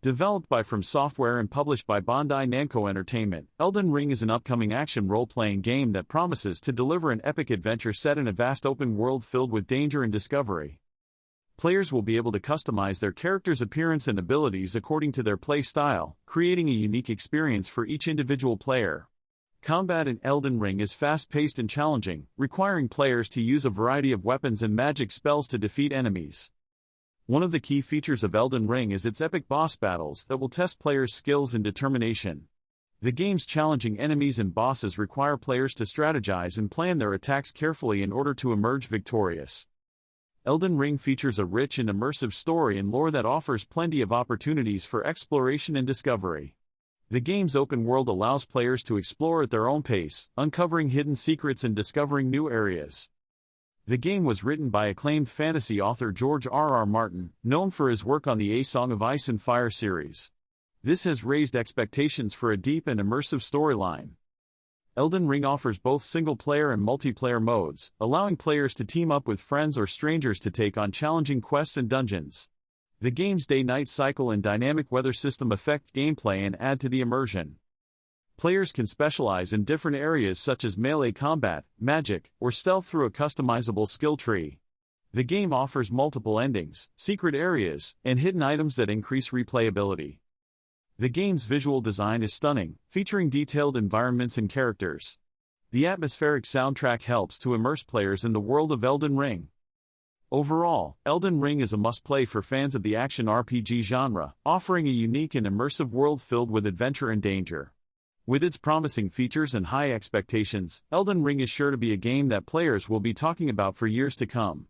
Developed by From Software and published by Bandai Namco Entertainment, Elden Ring is an upcoming action role-playing game that promises to deliver an epic adventure set in a vast open world filled with danger and discovery. Players will be able to customize their character's appearance and abilities according to their play style, creating a unique experience for each individual player. Combat in Elden Ring is fast-paced and challenging, requiring players to use a variety of weapons and magic spells to defeat enemies. One of the key features of Elden Ring is its epic boss battles that will test players' skills and determination. The game's challenging enemies and bosses require players to strategize and plan their attacks carefully in order to emerge victorious. Elden Ring features a rich and immersive story and lore that offers plenty of opportunities for exploration and discovery. The game's open world allows players to explore at their own pace, uncovering hidden secrets and discovering new areas. The game was written by acclaimed fantasy author George R. R. Martin, known for his work on the A Song of Ice and Fire series. This has raised expectations for a deep and immersive storyline. Elden Ring offers both single-player and multiplayer modes, allowing players to team up with friends or strangers to take on challenging quests and dungeons. The game's day-night cycle and dynamic weather system affect gameplay and add to the immersion. Players can specialize in different areas such as melee combat, magic, or stealth through a customizable skill tree. The game offers multiple endings, secret areas, and hidden items that increase replayability. The game's visual design is stunning, featuring detailed environments and characters. The atmospheric soundtrack helps to immerse players in the world of Elden Ring. Overall, Elden Ring is a must-play for fans of the action RPG genre, offering a unique and immersive world filled with adventure and danger. With its promising features and high expectations, Elden Ring is sure to be a game that players will be talking about for years to come.